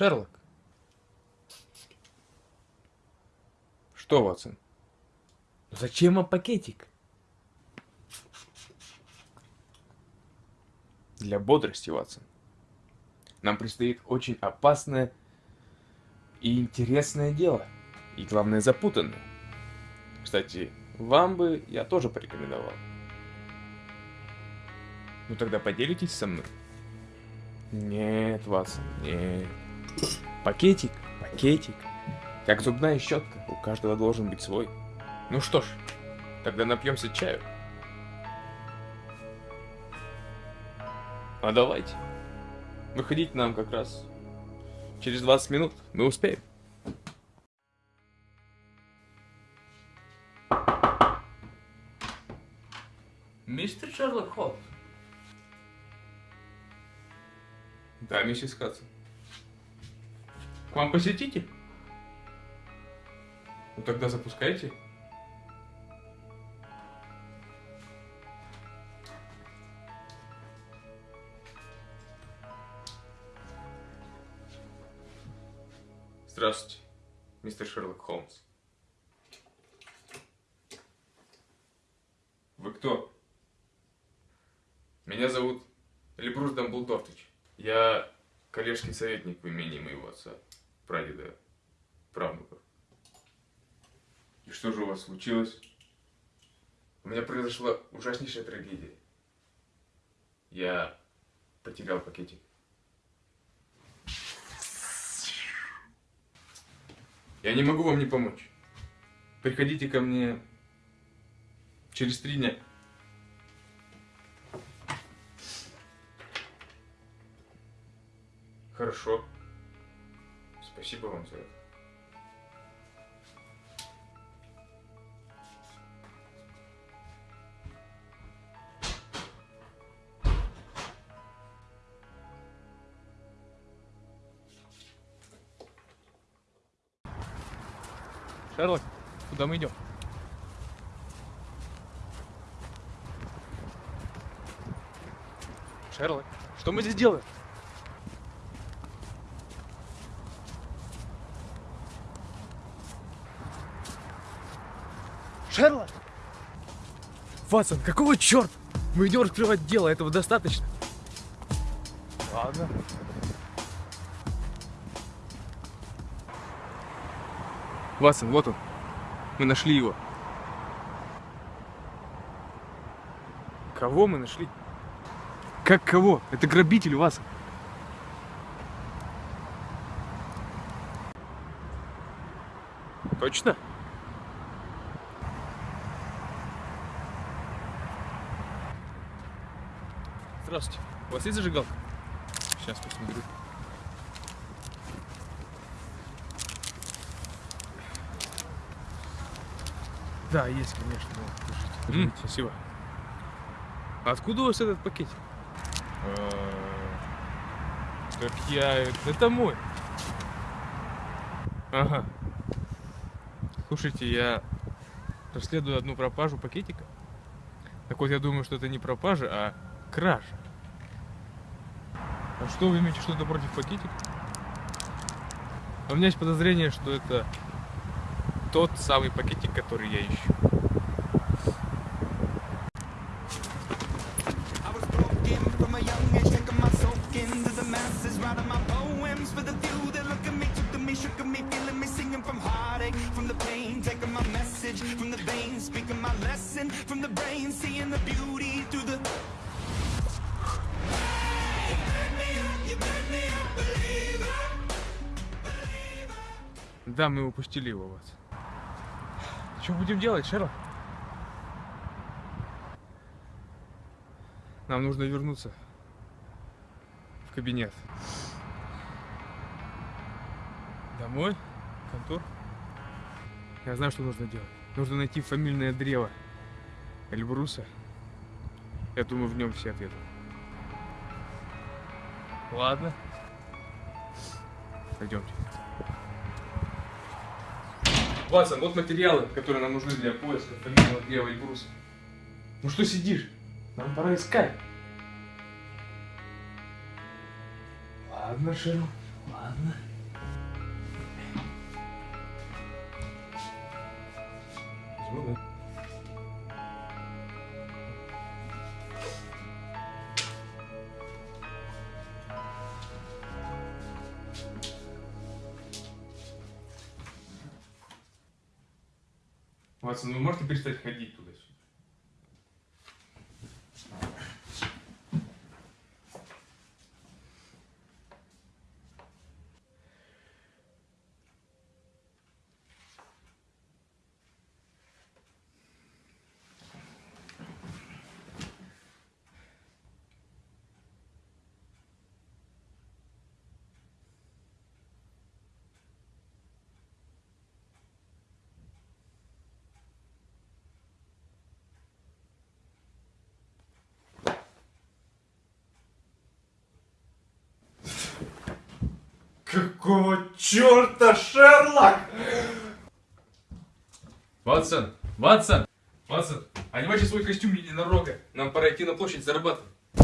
Шерлок. Что, Ватсон? Зачем вам пакетик? Для бодрости, Ватсон. Нам предстоит очень опасное и интересное дело. И главное, запутанное. Кстати, вам бы я тоже порекомендовал. Ну тогда поделитесь со мной. Нет, Ватсон, нет. Пакетик, пакетик. Как зубная щетка, у каждого должен быть свой. Ну что ж, тогда напьемся чаю. А давайте. Выходить нам как раз через 20 минут. Мы успеем. Мистер Шерлок Холмс. Да, миссис Хадсон. К вам посетитель? Ну тогда запускайте. Здравствуйте, мистер Шерлок Холмс. Вы кто? Меня зовут Эльбрус Дамблдортович. Я коллежский советник в имении моего отца, прадеда, правнуков. И что же у вас случилось? У меня произошла ужаснейшая трагедия. Я потерял пакетик. Я не могу вам не помочь. Приходите ко мне через три дня. Хорошо. Спасибо вам за это. Шерлок, куда мы идем? Шерлок, что мы здесь делаем? Шерлок! Ватсон, какого черта? Мы идем раскрывать дело, этого достаточно. Ладно. Ватсон, вот он. Мы нашли его. Кого мы нашли? Как кого? Это грабитель, Ватсон. Точно? Здравствуйте. У вас есть зажигалка? Сейчас посмотрю. Да, есть, конечно. Вот, держите, держите. спасибо. А откуда у вас этот пакетик? Так я... Это мой. Ага. Слушайте, я расследую одну пропажу пакетика. Так вот, я думаю, что это не пропажа, а кража. А что вы имеете что-то против пакетика? У меня есть подозрение, что это тот самый пакетик, который я ищу. Да, мы упустили его вот. Что будем делать, Шерлок? Нам нужно вернуться в кабинет. Домой? В контор? Я знаю, что нужно делать. Нужно найти фамильное древо Эльбруса. Я думаю, в нем все ответы. Ладно. Пойдемте. Ватсон, вот материалы, которые нам нужны для поиска фамильного древа Эльбруса. Ну что сидишь? Нам пора искать. Ладно, Шерлок, ладно. Ватсон, вы можете перестать ходить туда-сюда? Какого черта, Шерлок? Ватсон! Ватсон! Ватсон! Одевайте свой костюм единорога. Нам пора идти на площадь зарабатывать.